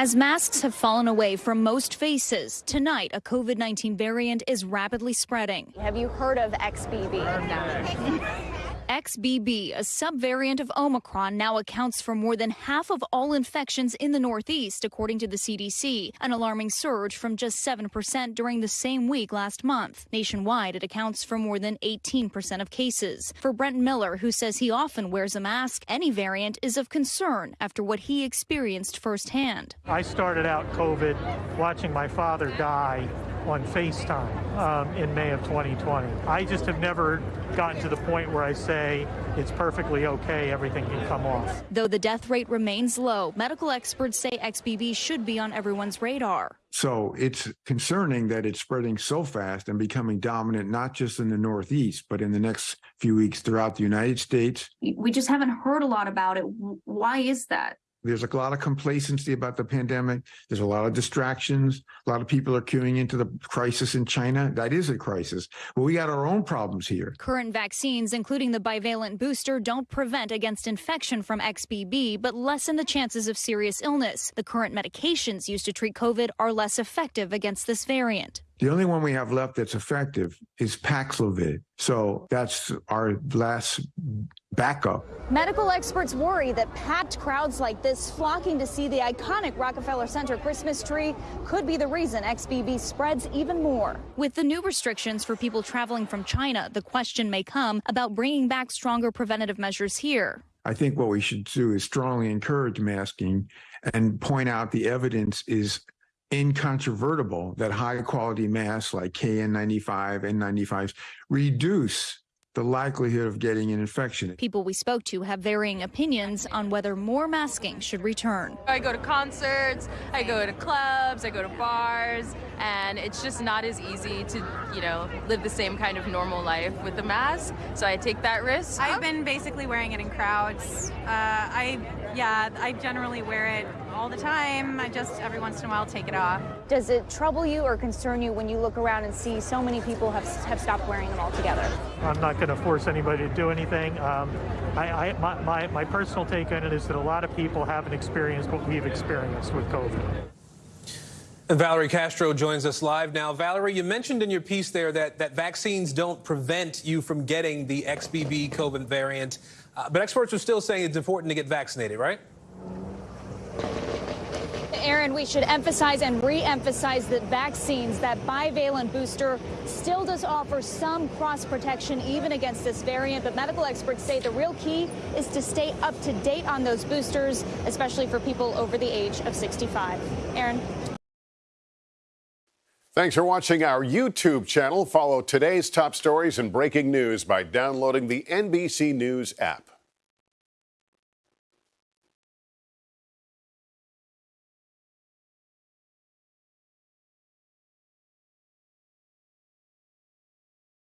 As masks have fallen away from most faces, tonight a COVID 19 variant is rapidly spreading. Have you heard of XBB? XBB, a subvariant of Omicron, now accounts for more than half of all infections in the Northeast, according to the CDC, an alarming surge from just 7% during the same week last month. Nationwide, it accounts for more than 18% of cases. For Brent Miller, who says he often wears a mask, any variant is of concern after what he experienced firsthand. I started out COVID watching my father die on FaceTime um, in May of 2020. I just have never gotten to the point where I say it's perfectly okay, everything can come off. Though the death rate remains low, medical experts say XBB should be on everyone's radar. So it's concerning that it's spreading so fast and becoming dominant, not just in the Northeast, but in the next few weeks throughout the United States. We just haven't heard a lot about it. Why is that? There's a lot of complacency about the pandemic. There's a lot of distractions. A lot of people are queuing into the crisis in China. That is a crisis. But we got our own problems here. Current vaccines, including the bivalent booster, don't prevent against infection from XBB, but lessen the chances of serious illness. The current medications used to treat COVID are less effective against this variant. The only one we have left that's effective is Paxlovid. So that's our last backup. Medical experts worry that packed crowds like this flocking to see the iconic Rockefeller Center Christmas tree could be the reason XBB spreads even more. With the new restrictions for people traveling from China, the question may come about bringing back stronger preventative measures here. I think what we should do is strongly encourage masking and point out the evidence is incontrovertible that high quality masks like KN95 and 95s reduce the likelihood of getting an infection. People we spoke to have varying opinions on whether more masking should return. I go to concerts, I go to clubs, I go to bars, and it's just not as easy to, you know, live the same kind of normal life with the mask. So I take that risk. I've been basically wearing it in crowds. Uh, I, yeah, I generally wear it all the time. I just every once in a while take it off. Does it trouble you or concern you when you look around and see so many people have, have stopped wearing them altogether? I'm not going to force anybody to do anything. Um, I, I, my, my, my personal take on it is that a lot of people haven't experienced what we've experienced with COVID. And Valerie Castro joins us live now. Valerie, you mentioned in your piece there that, that vaccines don't prevent you from getting the XBB COVID variant, uh, but experts are still saying it's important to get vaccinated, right? Aaron, we should emphasize and re-emphasize that vaccines, that bivalent booster, still does offer some cross protection even against this variant. But medical experts say the real key is to stay up to date on those boosters, especially for people over the age of 65. Aaron. Thanks for watching our YouTube channel. Follow today's top stories and breaking news by downloading the NBC News app.